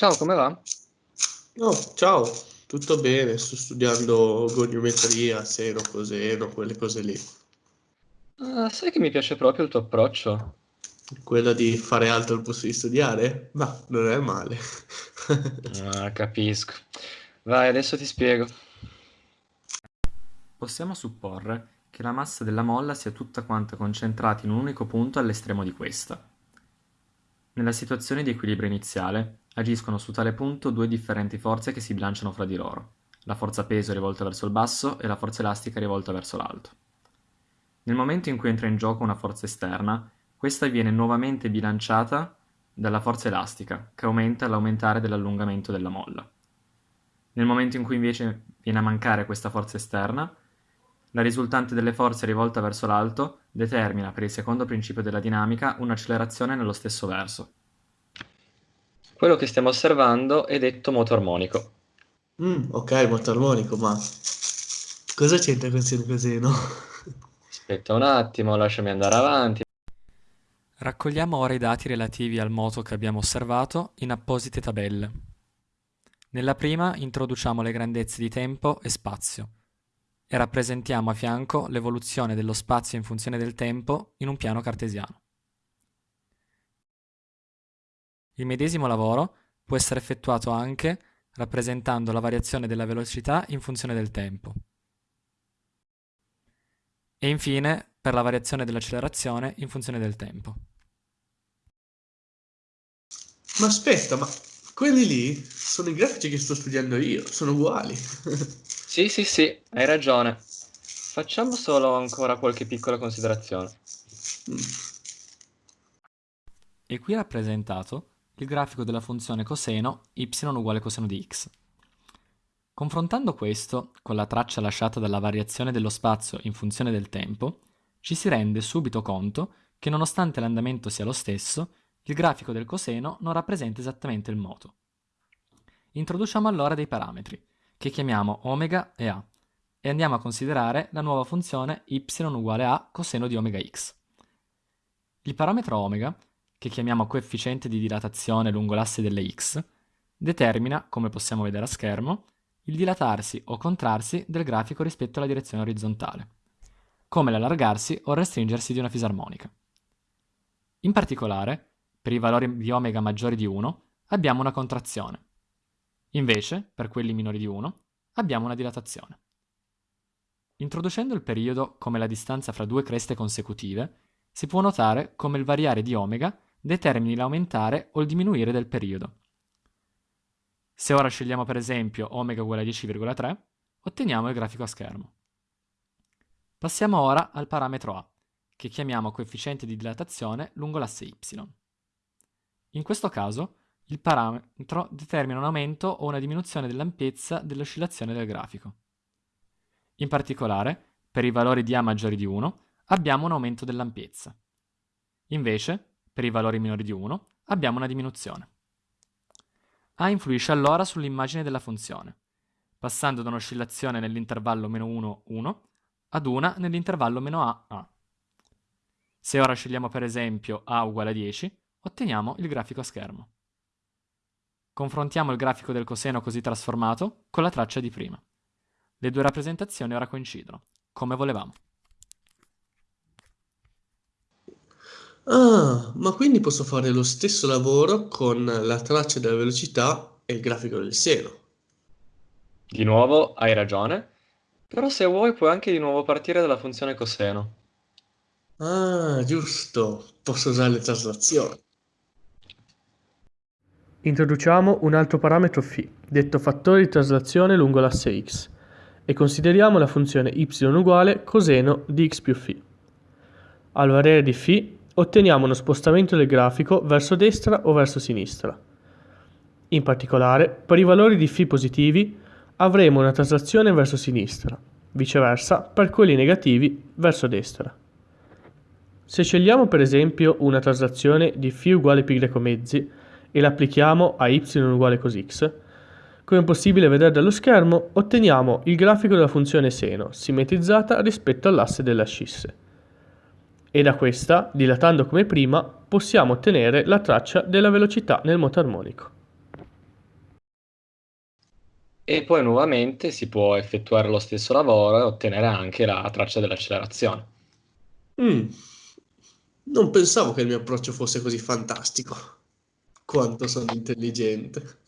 Ciao, come va? Oh, ciao, tutto bene? Sto studiando goniometria, seno, coseno, quelle cose lì. Ah, sai che mi piace proprio il tuo approccio? Quella di fare altro al posto di studiare? Ma non è male. Ah, capisco. Vai, adesso ti spiego. Possiamo supporre che la massa della molla sia tutta quanta concentrata in un unico punto all'estremo di questa. Nella situazione di equilibrio iniziale, agiscono su tale punto due differenti forze che si bilanciano fra di loro, la forza peso rivolta verso il basso e la forza elastica rivolta verso l'alto. Nel momento in cui entra in gioco una forza esterna, questa viene nuovamente bilanciata dalla forza elastica, che aumenta all'aumentare dell'allungamento della molla. Nel momento in cui invece viene a mancare questa forza esterna, la risultante delle forze rivolta verso l'alto determina, per il secondo principio della dinamica, un'accelerazione nello stesso verso. Quello che stiamo osservando è detto moto armonico. Mm, ok, moto armonico, ma cosa c'entra con seno e coseno? Aspetta un attimo, lasciami andare avanti. Raccogliamo ora i dati relativi al moto che abbiamo osservato in apposite tabelle. Nella prima introduciamo le grandezze di tempo e spazio e rappresentiamo a fianco l'evoluzione dello spazio in funzione del tempo in un piano cartesiano. Il medesimo lavoro può essere effettuato anche rappresentando la variazione della velocità in funzione del tempo. E infine per la variazione dell'accelerazione in funzione del tempo. Ma aspetta, ma quelli lì sono i grafici che sto studiando io, sono uguali. Sì, sì, sì, hai ragione. Facciamo solo ancora qualche piccola considerazione. E qui rappresentato il grafico della funzione coseno y uguale coseno di x. Confrontando questo con la traccia lasciata dalla variazione dello spazio in funzione del tempo, ci si rende subito conto che nonostante l'andamento sia lo stesso, il grafico del coseno non rappresenta esattamente il moto. Introduciamo allora dei parametri, che chiamiamo omega e a, e andiamo a considerare la nuova funzione y uguale a coseno di omega x. Il parametro omega che chiamiamo coefficiente di dilatazione lungo l'asse delle x, determina, come possiamo vedere a schermo, il dilatarsi o contrarsi del grafico rispetto alla direzione orizzontale, come l'allargarsi o restringersi di una fisarmonica. In particolare, per i valori di omega maggiori di 1 abbiamo una contrazione. Invece, per quelli minori di 1, abbiamo una dilatazione. Introducendo il periodo come la distanza fra due creste consecutive, si può notare come il variare di omega determini l'aumentare o il diminuire del periodo. Se ora scegliamo per esempio omega uguale a 10,3, otteniamo il grafico a schermo. Passiamo ora al parametro A, che chiamiamo coefficiente di dilatazione lungo l'asse y. In questo caso, il parametro determina un aumento o una diminuzione dell'ampiezza dell'oscillazione del grafico. In particolare, per i valori di A maggiori di 1, abbiamo un aumento dell'ampiezza. Invece, per i valori minori di 1, abbiamo una diminuzione. A influisce allora sull'immagine della funzione, passando da un'oscillazione nell'intervallo meno 1, 1 ad una nell'intervallo meno A, A. Se ora scegliamo per esempio A uguale a 10, otteniamo il grafico a schermo. Confrontiamo il grafico del coseno così trasformato con la traccia di prima. Le due rappresentazioni ora coincidono, come volevamo. Ah, ma quindi posso fare lo stesso lavoro con la traccia della velocità e il grafico del seno. Di nuovo, hai ragione, però se vuoi puoi anche di nuovo partire dalla funzione coseno. Ah, giusto, posso usare le traslazioni. Introduciamo un altro parametro φ, detto fattore di traslazione lungo l'asse x, e consideriamo la funzione y uguale coseno di x più φ. Al variare di φ otteniamo uno spostamento del grafico verso destra o verso sinistra. In particolare, per i valori di φ positivi avremo una traslazione verso sinistra, viceversa per quelli negativi verso destra. Se scegliamo per esempio una traslazione di φ uguale π mezzi e l'applichiamo a y uguale cosx, come è possibile vedere dallo schermo, otteniamo il grafico della funzione seno, simmetrizzata rispetto all'asse delle ascisse e da questa, dilatando come prima, possiamo ottenere la traccia della velocità nel moto armonico. e poi nuovamente si può effettuare lo stesso lavoro e ottenere anche la traccia dell'accelerazione. Mm. Non pensavo che il mio approccio fosse così fantastico. Quanto sono intelligente.